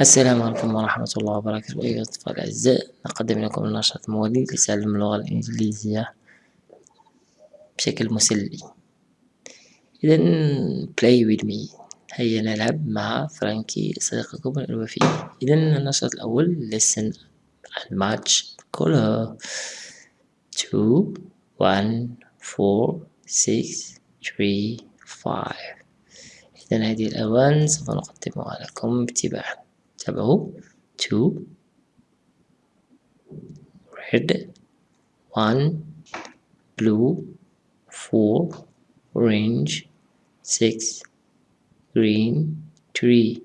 السلام عليكم ورحمة الله وبركاته. أيها الأطفال الأعزاء نقدم لكم النشاط الموالي لتعلم اللغة الإنجليزية بشكل مسلي. إذا play with me. هيا نلعب مع فرانكي صديقكم الوفي إذا النشاط الأول listen and match color. 2 1 4 6 3 5 إذا هذه الألوان سوف نقدمها لكم باتباعا تابعوا 2 red 1 blue 4 orange 6 green 3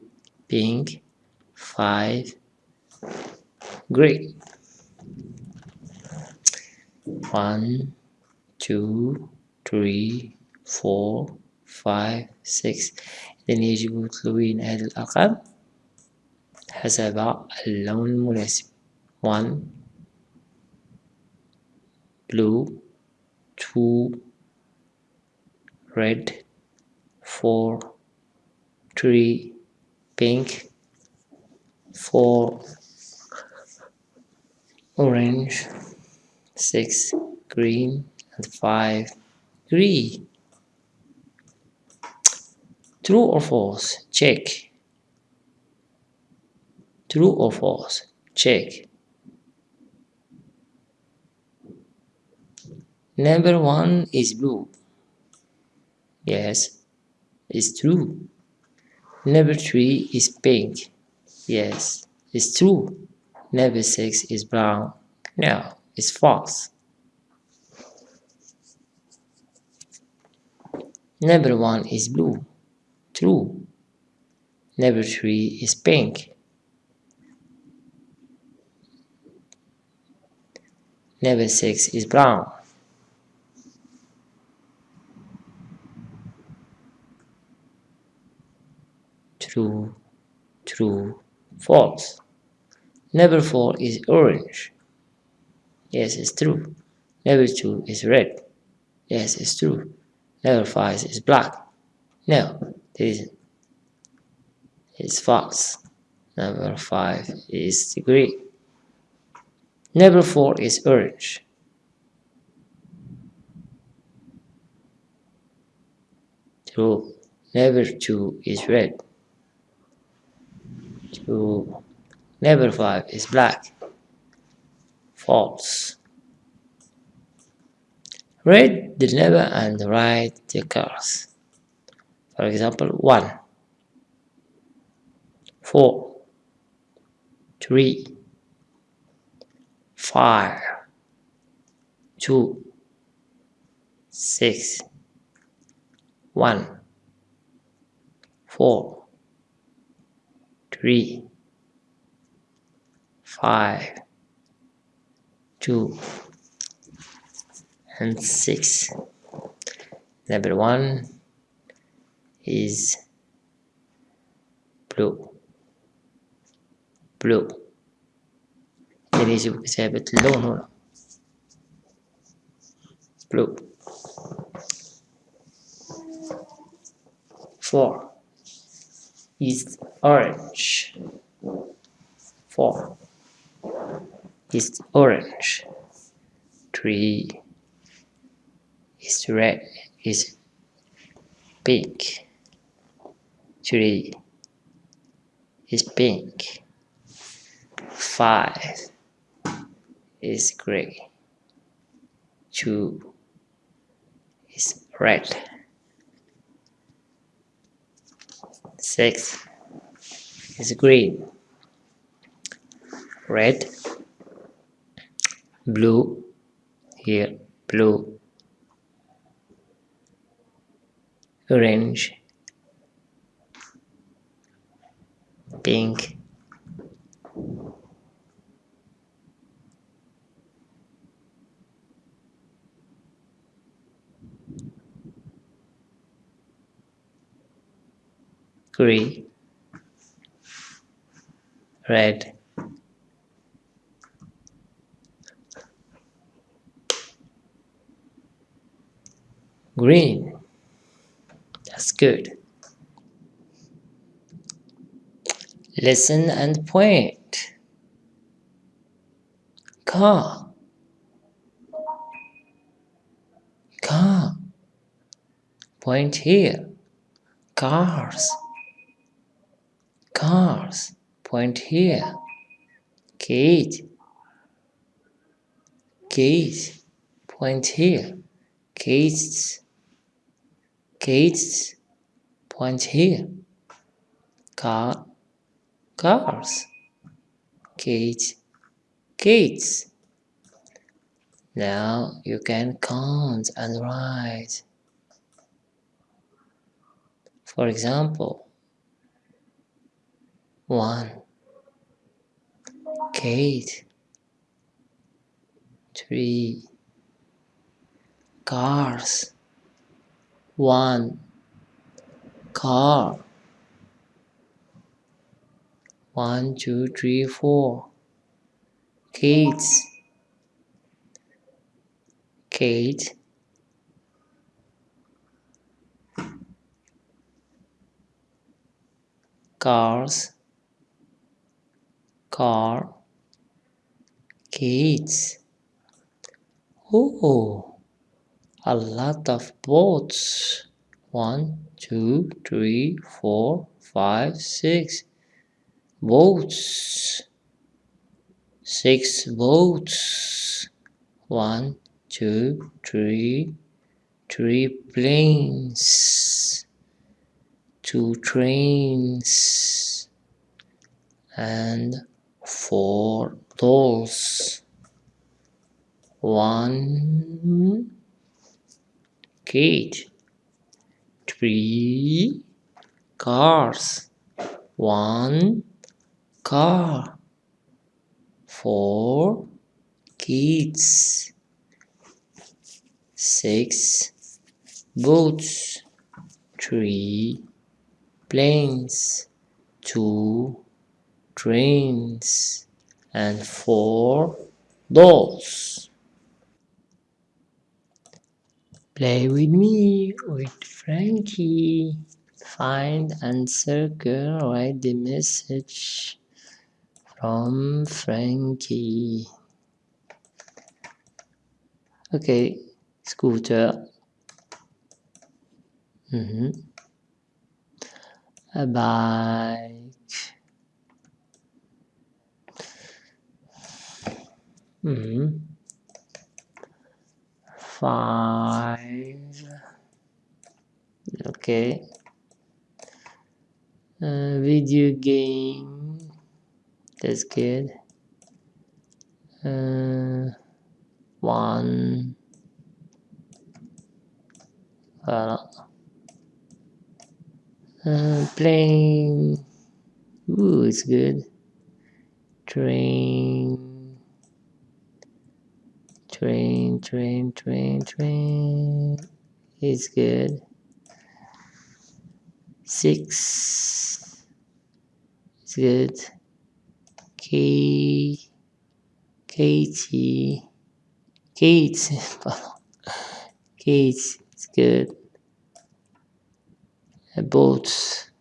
pink 5 gray 1 2 3 4 5 6 إذن يجب تلوين هذه الأرقام حسب اللون المناسب 1 blue 2 red 4 3 pink 4 orange 6 green and 5 green true or false check true or false? Check. Number one is blue. Yes it's true. Number three is pink. Yes it's true. Number six is brown. No it's false. Number one is blue. True. Number three is pink Number 6 is brown. True, true, false. Number 4 is orange. Yes, it's true. Number 2 is red. Yes, it's true. Number 5 is black. No, it isn't. It's false. Number 5 is green. Number 4 is orange. True. Number 2 is red. True. Number 5 is black. False. Read the number and write the cars. For example, 1, 4, 3, five, two, six, one, four, three, five, two, and six. Number one is blue, blue. يجب كتابة اللون هنا blue four is orange four is orange three is red is pink three is pink five is gray. Two is red. Six is green. Red, blue, here, blue, orange, pink, red, green. That's good. Listen and point. Car. Car. Point here. Cars. Cars. Point here. Kate. Kate. Point here. Kate's. Kate's. Point here. Car. Cars. Kate. Kate's. Now you can count and write. For example, one, Kate, three, cars, one, car, one, two, three, four, kids, Kate, cars, car, kids. Oh, a lot of boats. One, two, three, four, five, six. Boats. Six boats. One, two, three, three planes. Two trains. And four dolls. One gate. Three cars. One car. Four kids. Six boats. Three planes. Two trains. And four dolls. Play with me, with Frankie. Find and circle, write the message from Frankie. Okay, scooter. Mhm. A bike. Mhm. Five. Okay. Uh, video game. That's good. Uh, one. Voilà. Uh, playing. Ooh, it's good. Train. Train, train, train, train. It's good. Six. It's good. K. Katie. Kate. Kate. It's good. A boat.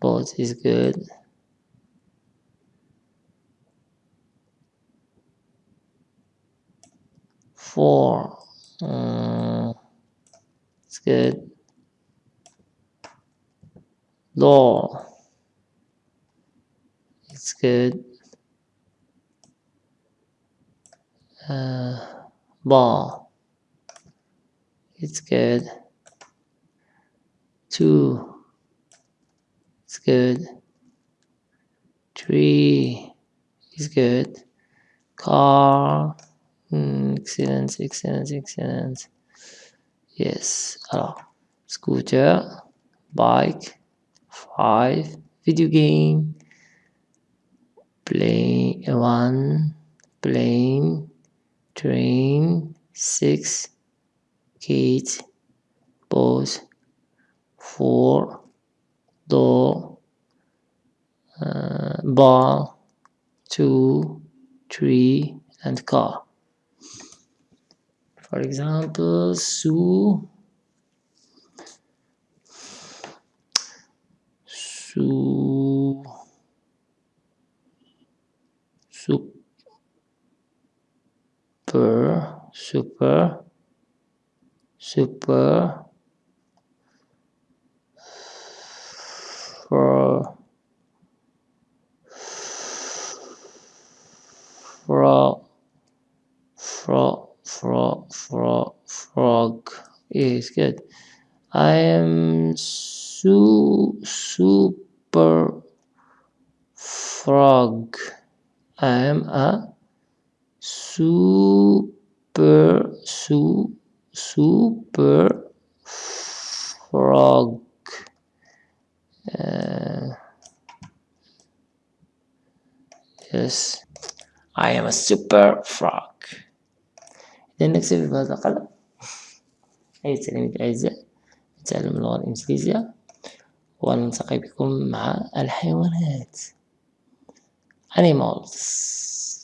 Boat is good. Four. Uh, it's good. Door. It's good. Uh, ball. It's good. Two. It's good. Three. It's good. Car. Excellent, excellent, excellent. Yes. Alors, scooter, bike, five, video game, plane, one, plane, train, six, kids, boat, four, door, uh, ball, two, three, and car. For example, Su Su Super Super Super for for frog is good. I am su super frog. I am a super su super frog. Uh, yes. I am a super frog إذا نكتفي بهذا القدر أي تلاميذ الأعزاء نتعلم اللغة الإنجليزية ونلتقي بكم مع الحيوانات. Animals.